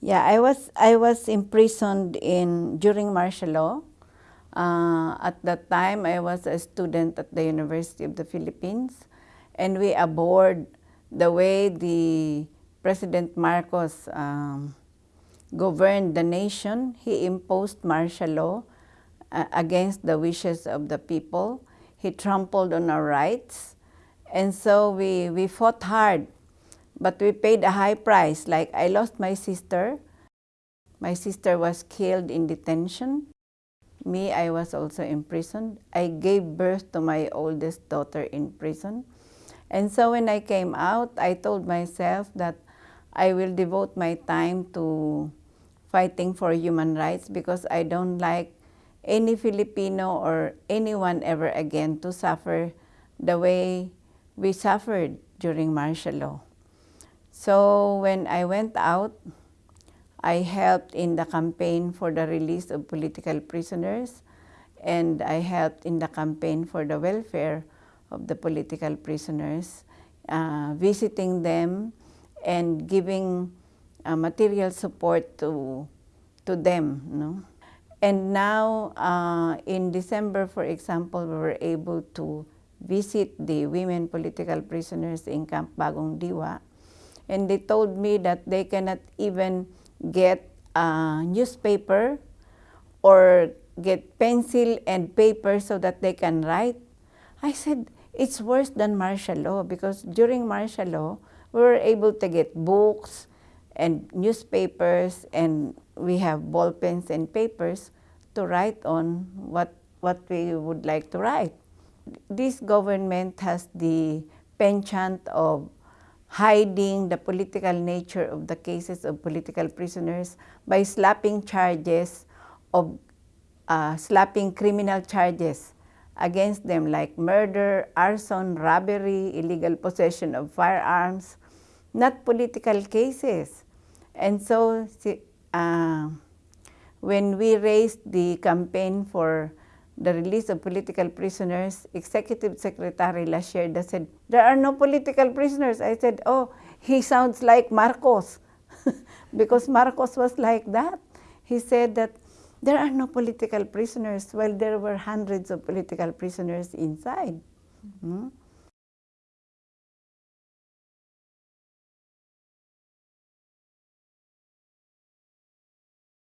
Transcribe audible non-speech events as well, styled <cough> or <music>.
Yeah, I was I was imprisoned in during martial law. Uh, at that time, I was a student at the University of the Philippines, and we abhorred the way the President Marcos um, governed the nation. He imposed martial law uh, against the wishes of the people. He trampled on our rights, and so we we fought hard but we paid a high price. Like I lost my sister. My sister was killed in detention. Me, I was also imprisoned. I gave birth to my oldest daughter in prison. And so when I came out, I told myself that I will devote my time to fighting for human rights because I don't like any Filipino or anyone ever again to suffer the way we suffered during martial law. So when I went out, I helped in the campaign for the release of political prisoners and I helped in the campaign for the welfare of the political prisoners, uh, visiting them and giving uh, material support to, to them. No? And now uh, in December, for example, we were able to visit the women political prisoners in Camp Bagong Diwa and they told me that they cannot even get a newspaper or get pencil and paper so that they can write. I said, it's worse than martial law because during martial law, we were able to get books and newspapers and we have ball pens and papers to write on what, what we would like to write. This government has the penchant of hiding the political nature of the cases of political prisoners by slapping charges of uh, slapping criminal charges against them like murder, arson, robbery, illegal possession of firearms, not political cases. And so uh, when we raised the campaign for the release of political prisoners, Executive Secretary Lasherda said, there are no political prisoners. I said, oh, he sounds like Marcos, <laughs> because Marcos was like that. He said that there are no political prisoners, while there were hundreds of political prisoners inside. Mm -hmm.